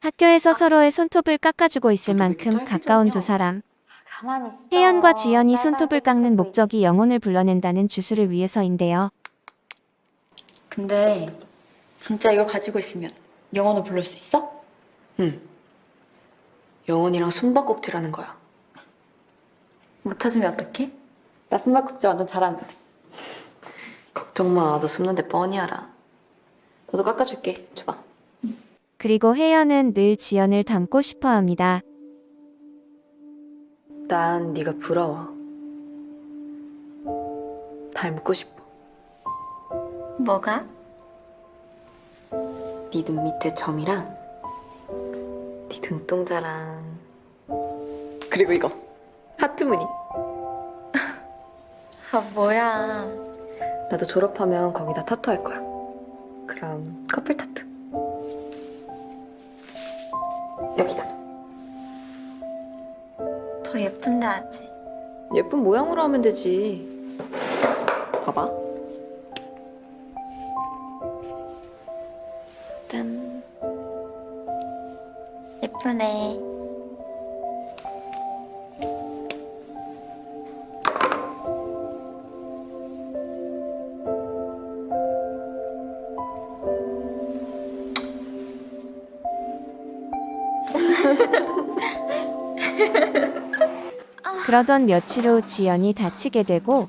학교에서 서로의 손톱을 깎아주고 있을 만큼 가까운 두 사람. 혜연과 지연이 손톱을 깎는 목적이 영혼을 불러낸다는 주술을 위해서인데요. 근데 진짜 이걸 가지고 있으면 영혼을 부를 수 있어? 응. 영혼이랑 숨바꼭질하는 거야. 못 찾으면 어떡해? 나 숨바꼭질 완전 잘하는데. 걱정 마. 너 숨는데 뻔히 알아. 너도 깎아줄게. 줘봐. 그리고 혜연은 늘 지연을 닮고 싶어 합니다. 난 네가 부러워. 닮고 싶어. 뭐가? 네 눈 밑에 점이랑 네 눈동자랑 그리고 이거 하트 무늬. 아 뭐야. 나도 졸업하면 거기다 타투 할 거야. 그럼 커플 타투. 여기다. 더 예쁜데 아직. 예쁜 모양으로 하면 되지. 봐봐. 짠. 예쁘네. 그러던 며칠 후 지연이 다치게 되고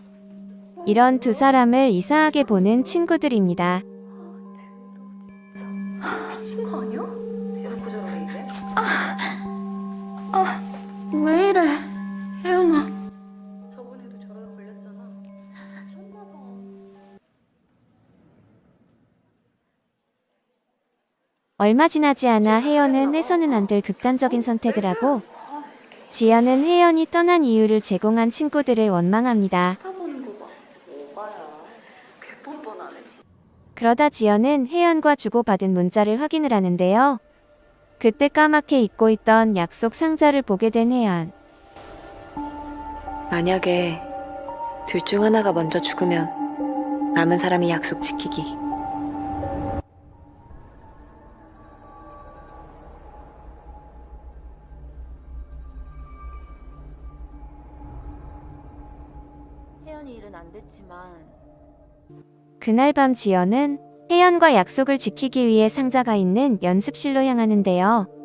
이런 두 사람을 이상하게 보는 친구들입니다. 친구 아니야? 저러네 이제. 왜 이래? 혜연아. 저번에도 저러다 걸렸잖아. 얼마 지나지 않아 혜연은 해서는 안 될 극단적인 선택을 하고 지연은 혜연이 떠난 이유를 제공한 친구들을 원망합니다. 그러다 지연은 혜연과 주고받은 문자를 확인을 하는데요. 그때 까맣게 잊고 있던 약속 상자를 보게 된 혜연. 만약에 둘 중 하나가 먼저 죽으면 남은 사람이 약속 지키기. 혜연이 일은 안 됐지만 그날 밤 지연은 혜연과 약속을 지키기 위해 상자가 있는 연습실로 향하는데요.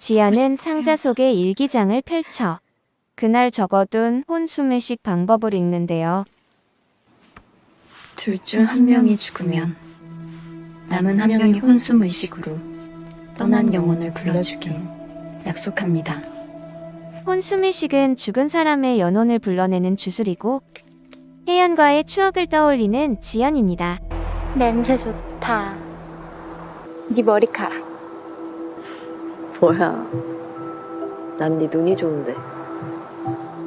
지연은 상자 속에 일기장을 펼쳐 그날 적어둔 혼수매식 방법을 읽는데요. 둘 중 한 명이 죽으면 남은 한 명이 혼수무의식으로 떠난 영혼을 불러주길 약속합니다. 혼수매식은 죽은 사람의 연혼을 불러내는 주술이고 혜연과의 추억을 떠올리는 지연입니다. 냄새 좋다. 네 머리카락. 뭐야? 난 네 눈이 좋은데.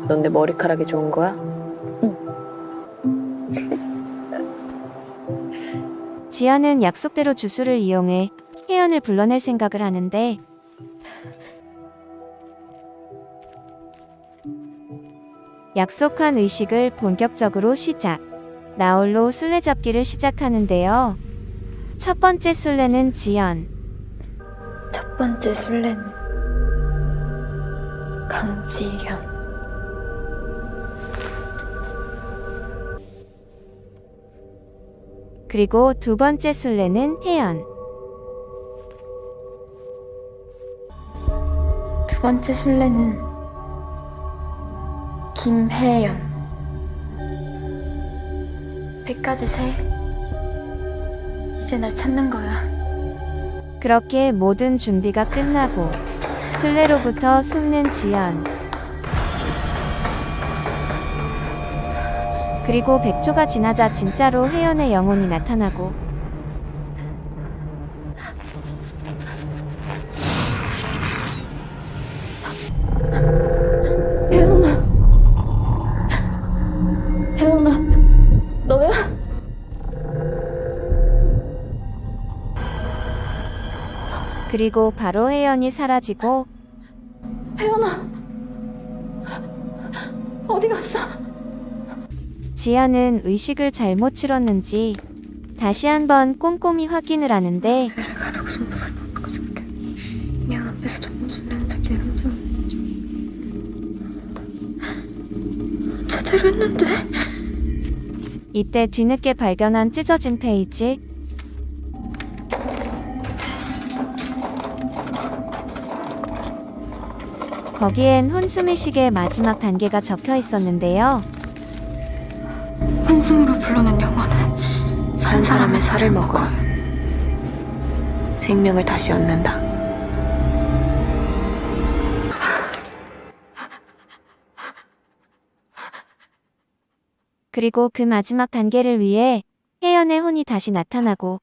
넌 내 머리카락이 좋은 거야? 지연은 약속대로 주술을 이용해 혜연을 불러낼 생각을 하는데 약속한 의식을 본격적으로 시작. 나홀로 술래잡기를 시작하는데요. 첫 번째 술래는 지연. 첫 번째 술래는 강지현. 그리고 두 번째 술래는 혜연. 두 번째 술래는 김혜연. 백가지 새. 이제 날 찾는 거야. 그렇게 모든 준비가 끝나고 술래로부터 숨는 지연. 그리고 100초가 지나자 진짜로 혜연의 영혼이 나타나고 그리고 바로 혜연이 사라지고 혜연아. 어디 갔어? 지연은 의식을 잘못 치렀는지 다시 한번 꼼꼼히 확인을 하는데. 제대로 했는데? 이때 뒤늦게 발견한 찢어진 페이지 거기엔 혼수미식의 마지막 단계가 적혀 있었는데요. 한숨으로 불러낸 영혼은 산 사람의 살을 먹어. 생명을 다시 얻는다. 그리고 그 마지막 단계를 위해 혜연의 혼이 다시 나타나고